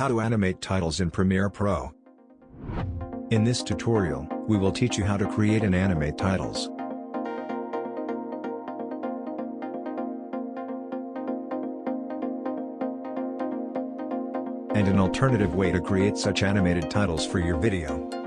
How to animate titles in Premiere Pro. In this tutorial, we will teach you how to create and animate titles. And an alternative way to create such animated titles for your video.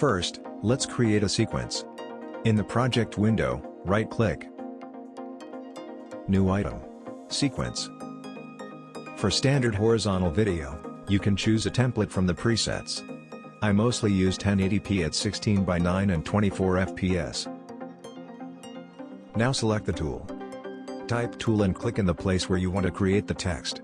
First, let's create a sequence. In the project window, right-click. New item. Sequence. For standard horizontal video, you can choose a template from the presets. I mostly use 1080p at 16 by 9 and 24 fps. Now select the tool. Type tool and click in the place where you want to create the text.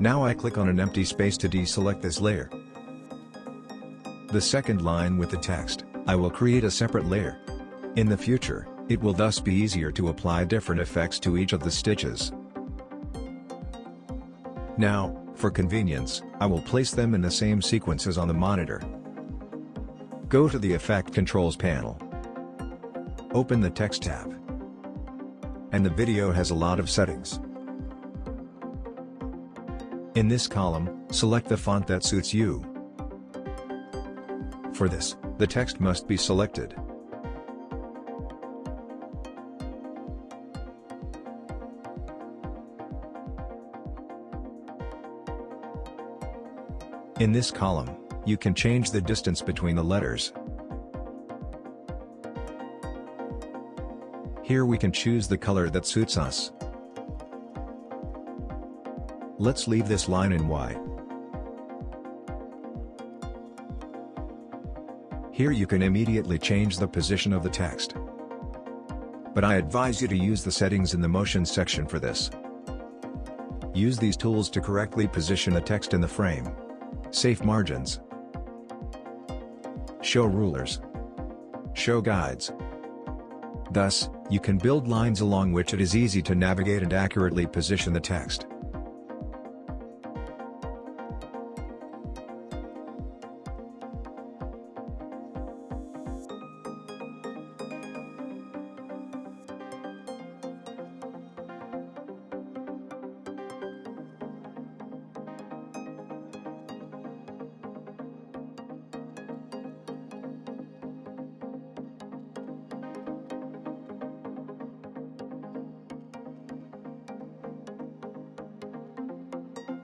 Now I click on an empty space to deselect this layer. The second line with the text, I will create a separate layer. In the future, it will thus be easier to apply different effects to each of the stitches. Now, for convenience, I will place them in the same sequences on the monitor. Go to the Effect Controls panel. Open the Text tab. And the video has a lot of settings. In this column, select the font that suits you. For this, the text must be selected. In this column, you can change the distance between the letters. Here we can choose the color that suits us. Let's leave this line in white. Here you can immediately change the position of the text. But I advise you to use the settings in the motion section for this. Use these tools to correctly position the text in the frame. Safe margins. Show rulers. Show guides. Thus, you can build lines along which it is easy to navigate and accurately position the text.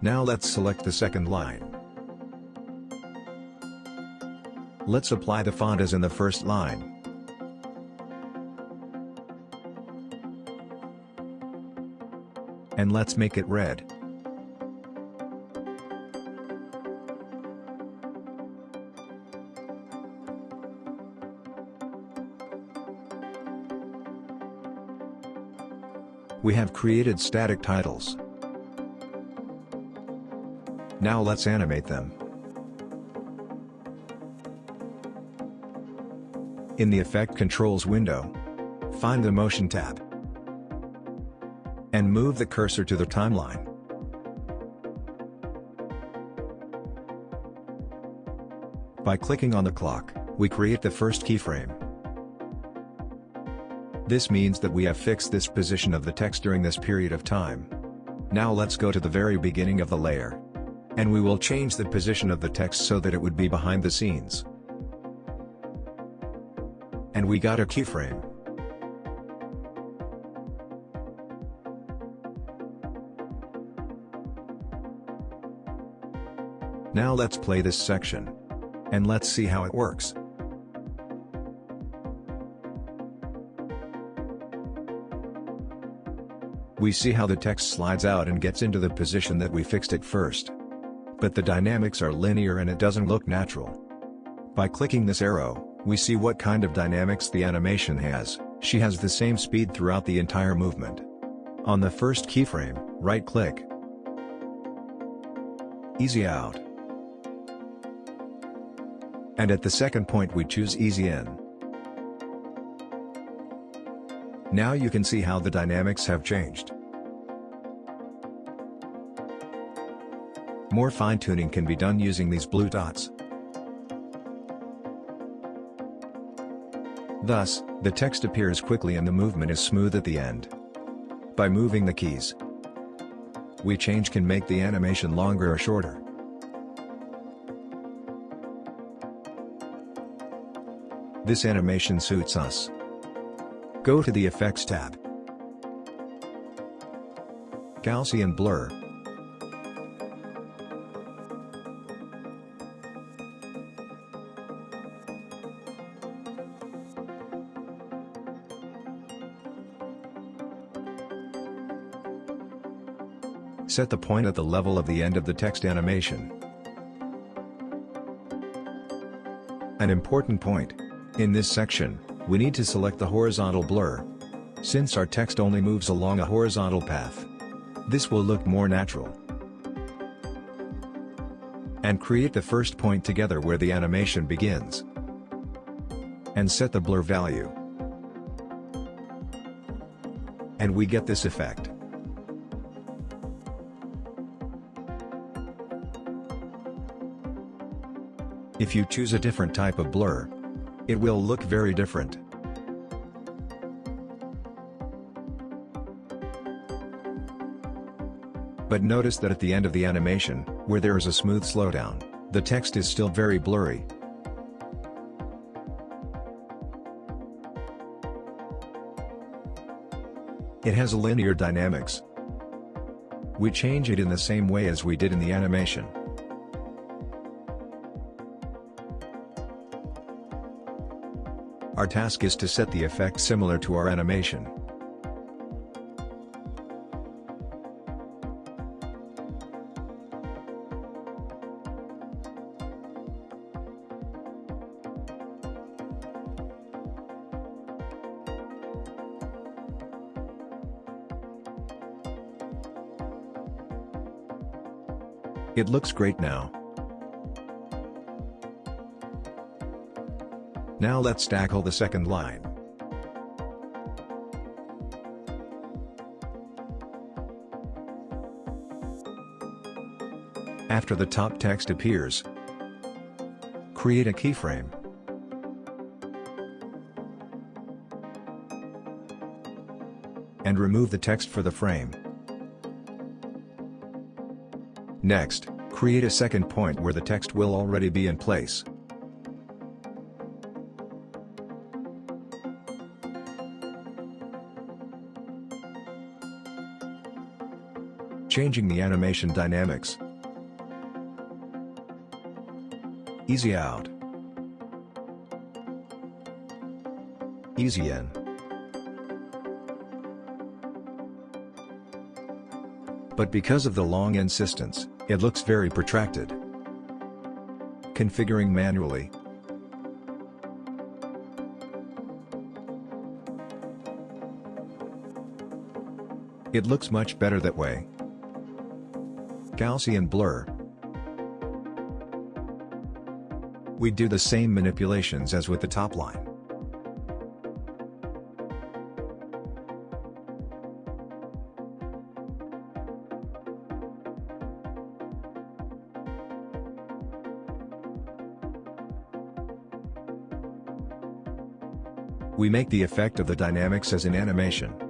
Now let's select the second line. Let's apply the font as in the first line. And let's make it red. We have created static titles. Now let's animate them. In the Effect Controls window, find the Motion tab and move the cursor to the timeline. By clicking on the clock, we create the first keyframe. This means that we have fixed this position of the text during this period of time. Now let's go to the very beginning of the layer. And we will change the position of the text so that it would be behind the scenes. And we got a keyframe. Now let's play this section. And let's see how it works. We see how the text slides out and gets into the position that we fixed it first but the dynamics are linear and it doesn't look natural. By clicking this arrow, We see what kind of dynamics the animation has, she has the same speed throughout the entire movement. On the first keyframe, right-click. Easy out. And at the second point we choose Easy in. Now you can see how the dynamics have changed. More fine-tuning can be done using these blue dots. Thus, the text appears quickly and the movement is smooth at the end. By moving the keys, we change can make the animation longer or shorter. This animation suits us. Go to the Effects tab. Gaussian Blur. Set the point at the level of the end of the text animation. An important point. In this section, we need to select the horizontal blur. Since our text only moves along a horizontal path. This will look more natural. And create the first point together where the animation begins. And set the blur value. And we get this effect. If you choose a different type of blur, it will look very different. But notice that at the end of the animation, where there is a smooth slowdown, the text is still very blurry. It has a linear dynamics. We change it in the same way as we did in the animation. Our task is to set the effect similar to our animation. It looks great now. Now let's tackle the second line. After the top text appears, create a keyframe. And remove the text for the frame. Next, create a second point where the text will already be in place. Changing the animation dynamics. Easy out. Easy in. But because of the long insistence, it looks very protracted. Configuring manually. It looks much better that way. Gaussian blur. We do the same manipulations as with the top line. We make the effect of the dynamics as in animation.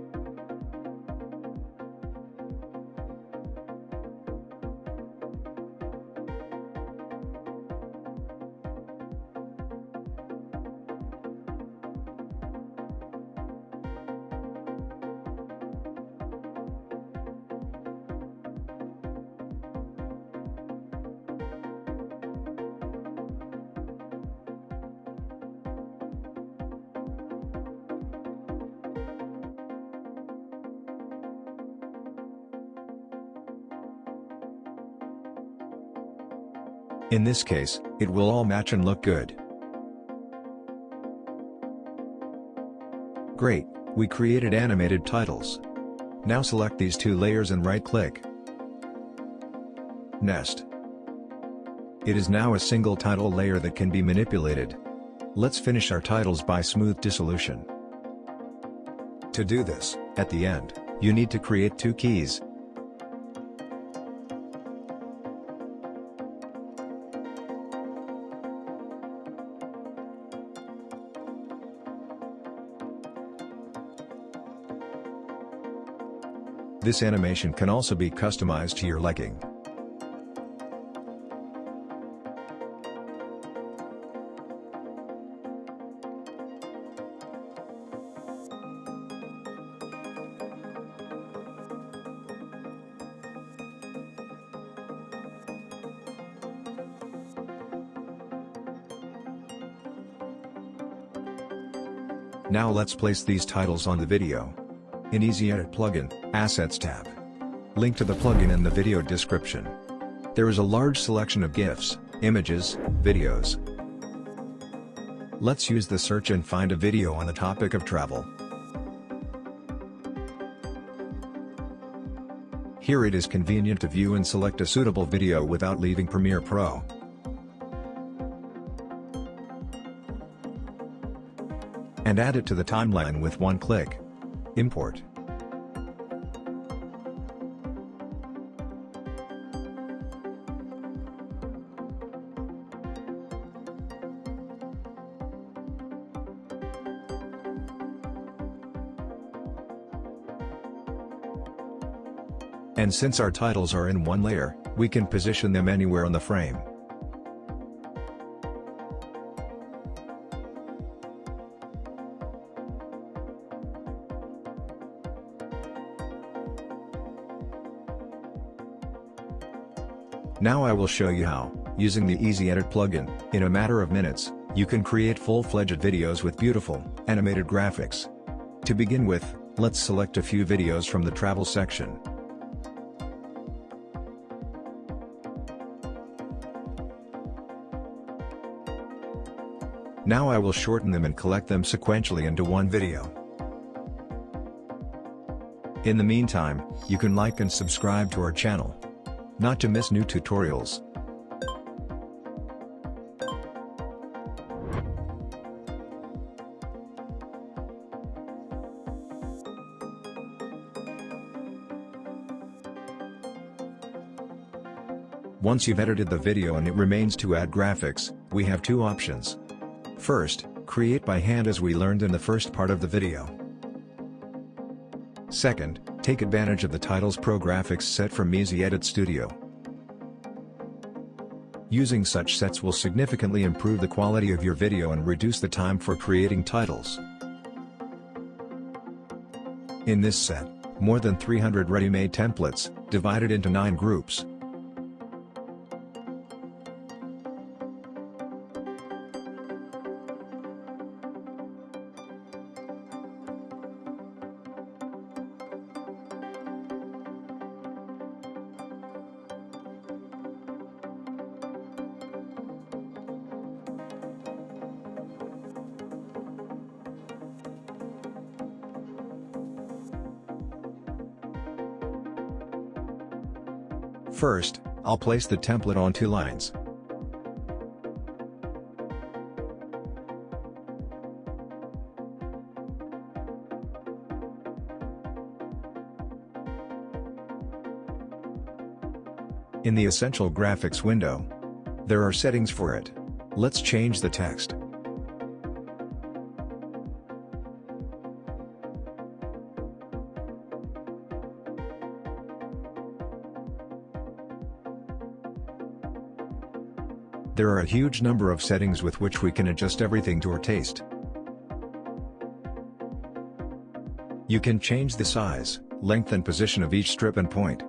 In this case, it will all match and look good. Great, we created animated titles. Now select these two layers and right-click. Nest. It is now a single title layer that can be manipulated. Let's finish our titles by smooth dissolution. To do this, at the end, you need to create two keys. This animation can also be customized to your liking. Now let's place these titles on the video. In Easy Edit plugin, Assets tab. Link to the plugin in the video description. There is a large selection of GIFs, images, videos. Let's use the search and find a video on the topic of travel. Here it is convenient to view and select a suitable video without leaving Premiere Pro. and add it to the timeline with one click. Import. And since our titles are in one layer, we can position them anywhere on the frame. Now I will show you how, using the Easy Edit plugin, in a matter of minutes, you can create full-fledged videos with beautiful, animated graphics. To begin with, let's select a few videos from the travel section. Now I will shorten them and collect them sequentially into one video. In the meantime, you can like and subscribe to our channel. Not to miss new tutorials. Once you've edited the video and it remains to add graphics, we have two options. First, create by hand as we learned in the first part of the video. Second, take advantage of the Titles Pro graphics set from Easy Edit Studio. Using such sets will significantly improve the quality of your video and reduce the time for creating titles. In this set, more than 300 ready-made templates, divided into 9 groups, First, I'll place the template on two lines. In the Essential Graphics window, there are settings for it. Let's change the text. There are a huge number of settings with which we can adjust everything to our taste. You can change the size, length and position of each strip and point.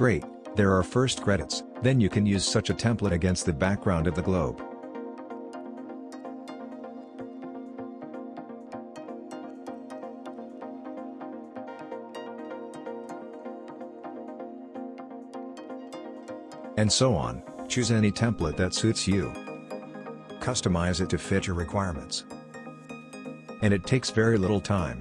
Great, there are first credits, then you can use such a template against the background of the globe. And so on, choose any template that suits you. Customize it to fit your requirements. And it takes very little time.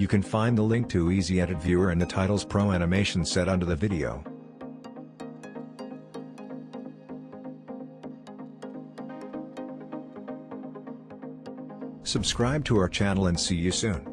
You can find the link to Easy Edit Viewer and the Titles Pro animation set under the video. Subscribe to our channel and see you soon.